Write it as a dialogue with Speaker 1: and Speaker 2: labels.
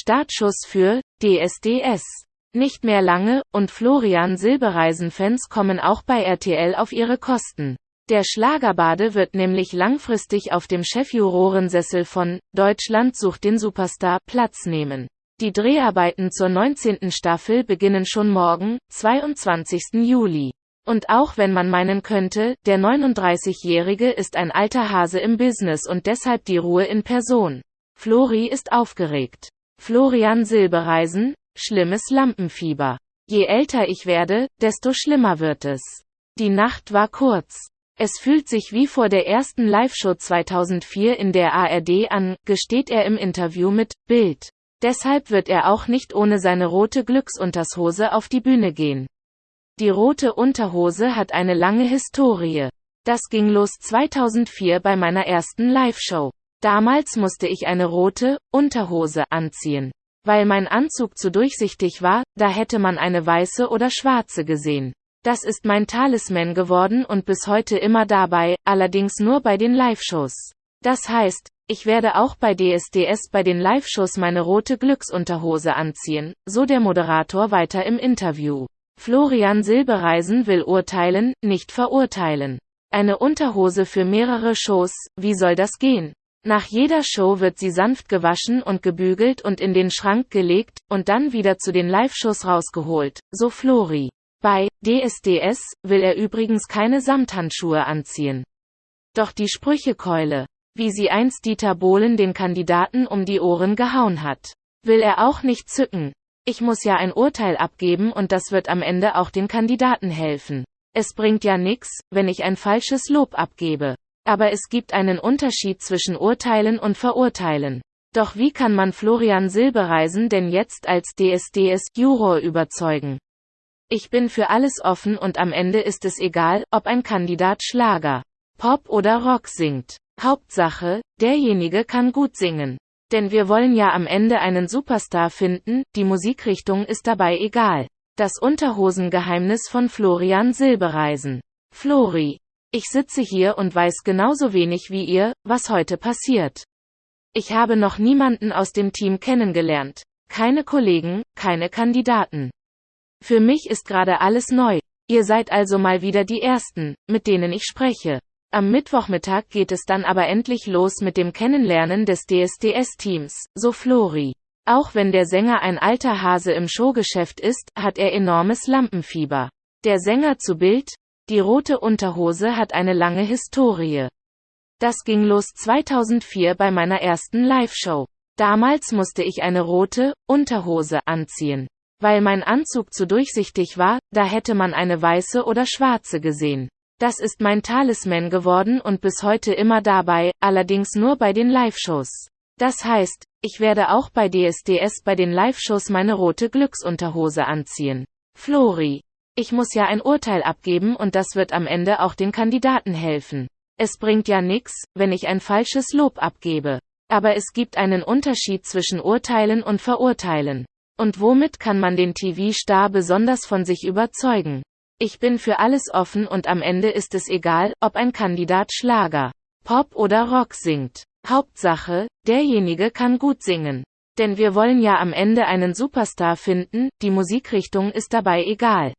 Speaker 1: Startschuss für DSDS. Nicht mehr lange, und Florian Silbereisen-Fans kommen auch bei RTL auf ihre Kosten. Der Schlagerbade wird nämlich langfristig auf dem Chefjurorensessel von Deutschland sucht den Superstar Platz nehmen. Die Dreharbeiten zur 19. Staffel beginnen schon morgen, 22. Juli. Und auch wenn man meinen könnte, der 39-Jährige ist ein alter Hase im Business und deshalb die Ruhe in Person. Flori ist aufgeregt. Florian Silbereisen, schlimmes Lampenfieber. Je älter ich werde, desto schlimmer wird es. Die Nacht war kurz. Es fühlt sich wie vor der ersten Live-Show 2004 in der ARD an, gesteht er im Interview mit Bild. Deshalb wird er auch nicht ohne seine rote Glücksuntershose auf die Bühne gehen. Die rote Unterhose hat eine lange Historie. Das ging los 2004 bei meiner ersten Live-Show. Damals musste ich eine rote Unterhose anziehen. Weil mein Anzug zu durchsichtig war, da hätte man eine weiße oder schwarze gesehen. Das ist mein Talisman geworden und bis heute immer dabei, allerdings nur bei den Live-Shows. Das heißt, ich werde auch bei DSDS bei den Live-Shows meine rote Glücksunterhose anziehen, so der Moderator weiter im Interview. Florian Silbereisen will urteilen, nicht verurteilen. Eine Unterhose für mehrere Shows, wie soll das gehen? Nach jeder Show wird sie sanft gewaschen und gebügelt und in den Schrank gelegt, und dann wieder zu den Live-Shows rausgeholt, so Flori. Bei DSDS will er übrigens keine Samthandschuhe anziehen. Doch die Sprüchekeule, wie sie einst Dieter Bohlen den Kandidaten um die Ohren gehauen hat, will er auch nicht zücken. Ich muss ja ein Urteil abgeben und das wird am Ende auch den Kandidaten helfen. Es bringt ja nix, wenn ich ein falsches Lob abgebe. Aber es gibt einen Unterschied zwischen Urteilen und Verurteilen. Doch wie kann man Florian Silbereisen denn jetzt als DSDS-Juror überzeugen? Ich bin für alles offen und am Ende ist es egal, ob ein Kandidat Schlager, Pop oder Rock singt. Hauptsache, derjenige kann gut singen. Denn wir wollen ja am Ende einen Superstar finden, die Musikrichtung ist dabei egal. Das Unterhosengeheimnis von Florian Silbereisen. Flori. Ich sitze hier und weiß genauso wenig wie ihr, was heute passiert. Ich habe noch niemanden aus dem Team kennengelernt. Keine Kollegen, keine Kandidaten. Für mich ist gerade alles neu. Ihr seid also mal wieder die Ersten, mit denen ich spreche. Am Mittwochmittag geht es dann aber endlich los mit dem Kennenlernen des DSDS-Teams, so Flori. Auch wenn der Sänger ein alter Hase im Showgeschäft ist, hat er enormes Lampenfieber. Der Sänger zu Bild, die rote Unterhose hat eine lange Historie. Das ging los 2004 bei meiner ersten Live-Show. Damals musste ich eine rote Unterhose anziehen. Weil mein Anzug zu durchsichtig war, da hätte man eine weiße oder schwarze gesehen. Das ist mein Talisman geworden und bis heute immer dabei, allerdings nur bei den Live-Shows. Das heißt, ich werde auch bei DSDS bei den Live-Shows meine rote Glücksunterhose anziehen. Flori. Ich muss ja ein Urteil abgeben und das wird am Ende auch den Kandidaten helfen. Es bringt ja nix, wenn ich ein falsches Lob abgebe. Aber es gibt einen Unterschied zwischen Urteilen und Verurteilen. Und womit kann man den TV-Star besonders von sich überzeugen? Ich bin für alles offen und am Ende ist es egal, ob ein Kandidat Schlager, Pop oder Rock singt. Hauptsache, derjenige kann gut singen. Denn wir wollen ja am Ende einen Superstar finden, die Musikrichtung ist dabei egal.